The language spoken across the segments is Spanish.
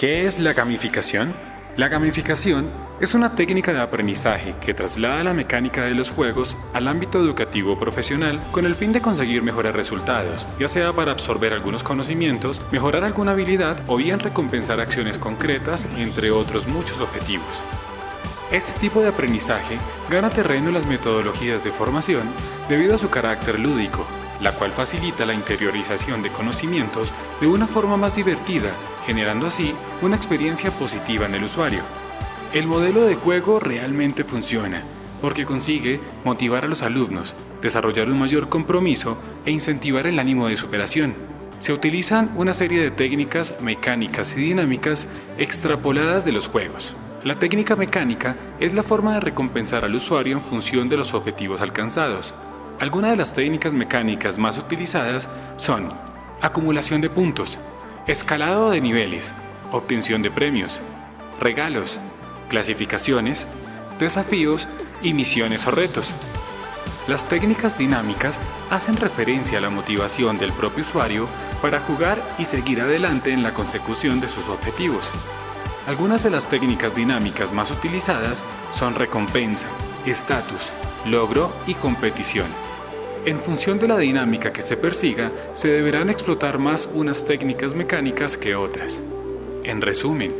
¿Qué es la gamificación? La gamificación es una técnica de aprendizaje que traslada la mecánica de los juegos al ámbito educativo profesional con el fin de conseguir mejores resultados, ya sea para absorber algunos conocimientos, mejorar alguna habilidad o bien recompensar acciones concretas, entre otros muchos objetivos. Este tipo de aprendizaje gana terreno en las metodologías de formación debido a su carácter lúdico, la cual facilita la interiorización de conocimientos de una forma más divertida, generando así una experiencia positiva en el usuario. El modelo de juego realmente funciona, porque consigue motivar a los alumnos, desarrollar un mayor compromiso e incentivar el ánimo de superación. Se utilizan una serie de técnicas mecánicas y dinámicas extrapoladas de los juegos. La técnica mecánica es la forma de recompensar al usuario en función de los objetivos alcanzados. Algunas de las técnicas mecánicas más utilizadas son acumulación de puntos, escalado de niveles, obtención de premios, regalos, clasificaciones, desafíos y misiones o retos. Las técnicas dinámicas hacen referencia a la motivación del propio usuario para jugar y seguir adelante en la consecución de sus objetivos. Algunas de las técnicas dinámicas más utilizadas son recompensa, estatus, logro y competición. En función de la dinámica que se persiga, se deberán explotar más unas técnicas mecánicas que otras. En resumen,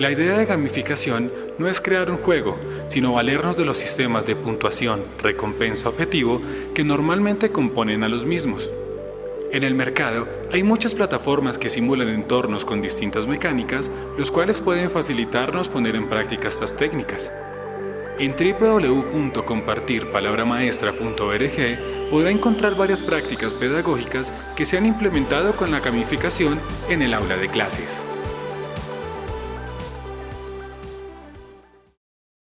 la idea de gamificación no es crear un juego, sino valernos de los sistemas de puntuación, recompensa objetivo que normalmente componen a los mismos. En el mercado hay muchas plataformas que simulan entornos con distintas mecánicas, los cuales pueden facilitarnos poner en práctica estas técnicas. En www.compartirpalabramaestra.org podrá encontrar varias prácticas pedagógicas que se han implementado con la gamificación en el aula de clases.